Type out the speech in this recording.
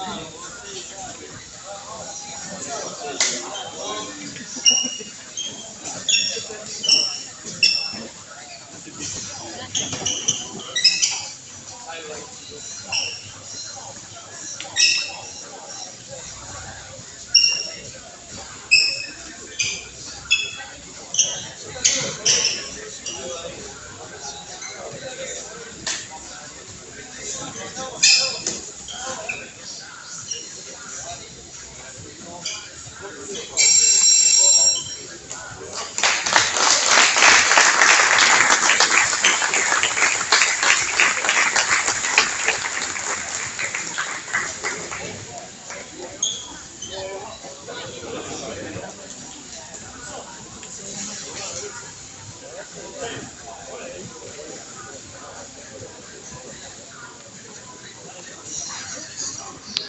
I like to go.